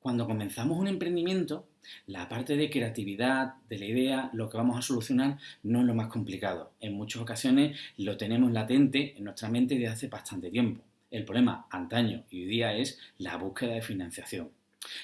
Cuando comenzamos un emprendimiento, la parte de creatividad, de la idea, lo que vamos a solucionar no es lo más complicado. En muchas ocasiones lo tenemos latente en nuestra mente desde hace bastante tiempo. El problema antaño y hoy día es la búsqueda de financiación.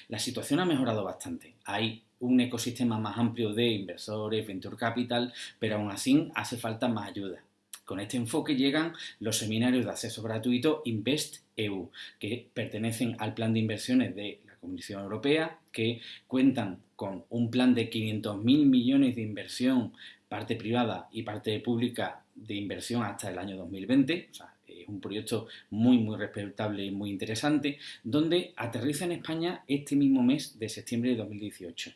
La situación ha mejorado bastante. Hay un ecosistema más amplio de inversores, venture capital, pero aún así hace falta más ayuda. Con este enfoque llegan los seminarios de acceso gratuito Invest EU, que pertenecen al plan de inversiones de Comisión Europea, que cuentan con un plan de 500.000 millones de inversión, parte privada y parte pública de inversión hasta el año 2020. O sea, es un proyecto muy, muy respetable y muy interesante, donde aterriza en España este mismo mes de septiembre de 2018.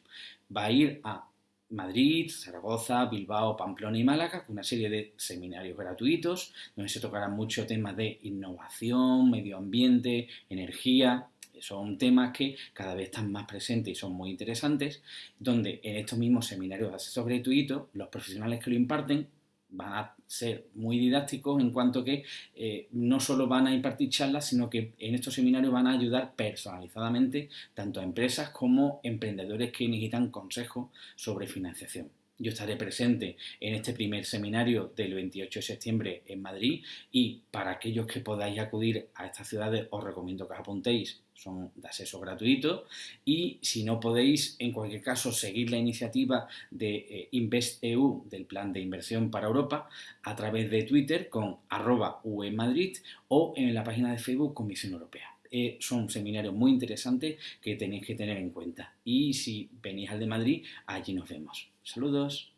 Va a ir a Madrid, Zaragoza, Bilbao, Pamplona y Málaga, con una serie de seminarios gratuitos, donde se tocarán muchos temas de innovación, medio ambiente, energía. Son temas que cada vez están más presentes y son muy interesantes, donde en estos mismos seminarios de acceso gratuito, los profesionales que lo imparten van a ser muy didácticos en cuanto que eh, no solo van a impartir charlas, sino que en estos seminarios van a ayudar personalizadamente tanto a empresas como emprendedores que necesitan consejos sobre financiación. Yo estaré presente en este primer seminario del 28 de septiembre en Madrid y para aquellos que podáis acudir a estas ciudades os recomiendo que os apuntéis, son de acceso gratuito y si no podéis, en cualquier caso, seguir la iniciativa de eh, InvestEU del Plan de Inversión para Europa a través de Twitter con arroba Madrid o en la página de Facebook Comisión Europea. Eh, son seminarios muy interesantes que tenéis que tener en cuenta. Y si venís al de Madrid, allí nos vemos. Saludos.